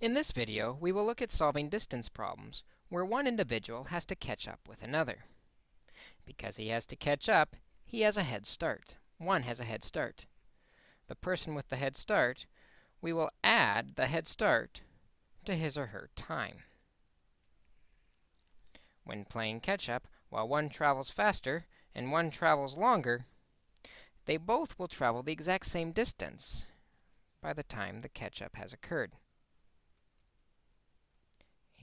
In this video, we will look at solving distance problems where one individual has to catch up with another. Because he has to catch up, he has a head start. One has a head start. The person with the head start, we will add the head start to his or her time. When playing catch up, while one travels faster and one travels longer, they both will travel the exact same distance by the time the catch up has occurred.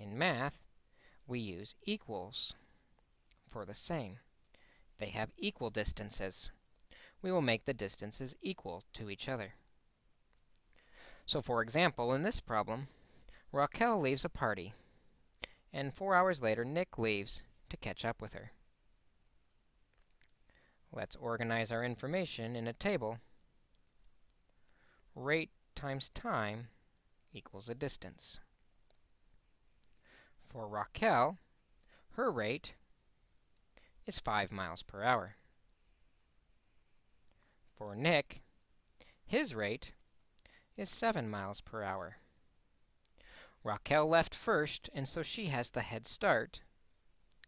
In math, we use equals for the same. They have equal distances. We will make the distances equal to each other. So for example, in this problem, Raquel leaves a party, and four hours later, Nick leaves to catch up with her. Let's organize our information in a table. Rate times time equals a distance. For Raquel, her rate is 5 miles per hour. For Nick, his rate is 7 miles per hour. Raquel left first, and so she has the head start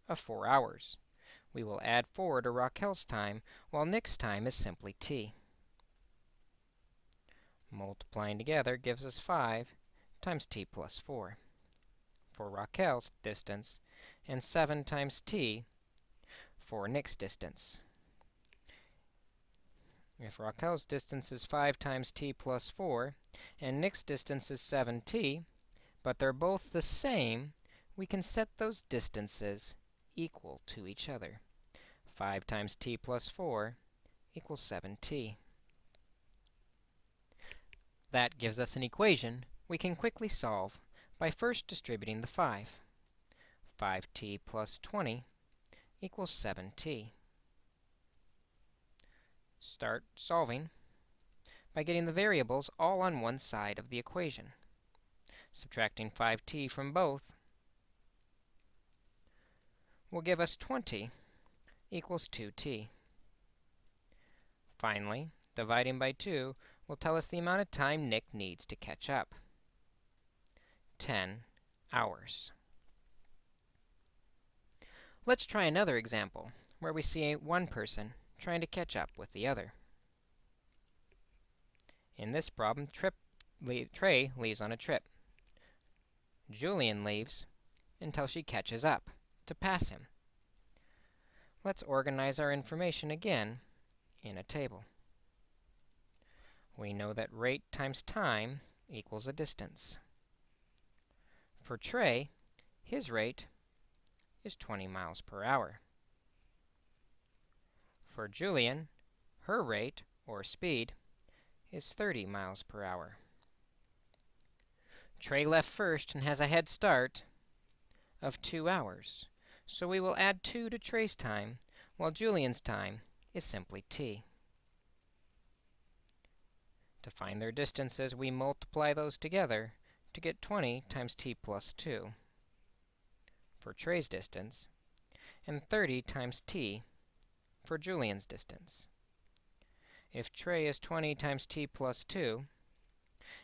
of 4 hours. We will add 4 to Raquel's time, while Nick's time is simply t. Multiplying together gives us 5 times t plus 4 for Raquel's distance, and 7 times t for Nick's distance. If Raquel's distance is 5 times t plus 4, and Nick's distance is 7t, but they're both the same, we can set those distances equal to each other. 5 times t plus 4 equals 7t. That gives us an equation we can quickly solve by first distributing the 5. 5t plus 20 equals 7t. Start solving by getting the variables all on one side of the equation. Subtracting 5t from both will give us 20 equals 2t. Finally, dividing by 2 will tell us the amount of time Nick needs to catch up. 10 hours. Let's try another example where we see one person trying to catch up with the other. In this problem, trip, Trey leaves on a trip. Julian leaves until she catches up to pass him. Let's organize our information again in a table. We know that rate times time equals a distance. For Trey, his rate is 20 miles per hour. For Julian, her rate, or speed, is 30 miles per hour. Trey left first and has a head start of 2 hours. So we will add 2 to Trey's time, while Julian's time is simply t. To find their distances, we multiply those together to get 20 times t plus 2 for Trey's distance, and 30 times t for Julian's distance. If Trey is 20 times t plus 2,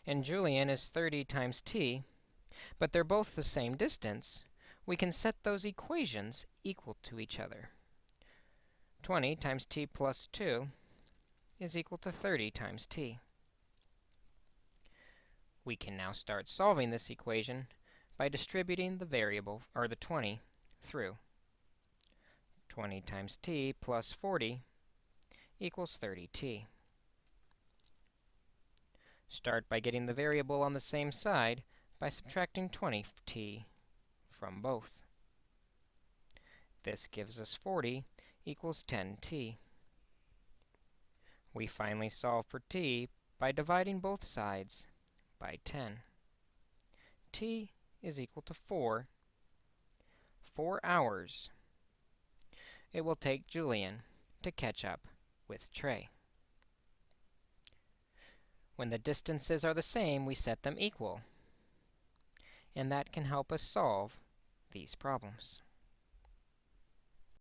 and Julian is 30 times t, but they're both the same distance, we can set those equations equal to each other. 20 times t plus 2 is equal to 30 times t. We can now start solving this equation by distributing the variable, or the 20, through. 20 times t plus 40 equals 30t. Start by getting the variable on the same side by subtracting 20t from both. This gives us 40 equals 10t. We finally solve for t by dividing both sides by 10. t is equal to 4. 4 hours it will take Julian to catch up with Trey. When the distances are the same, we set them equal. And that can help us solve these problems.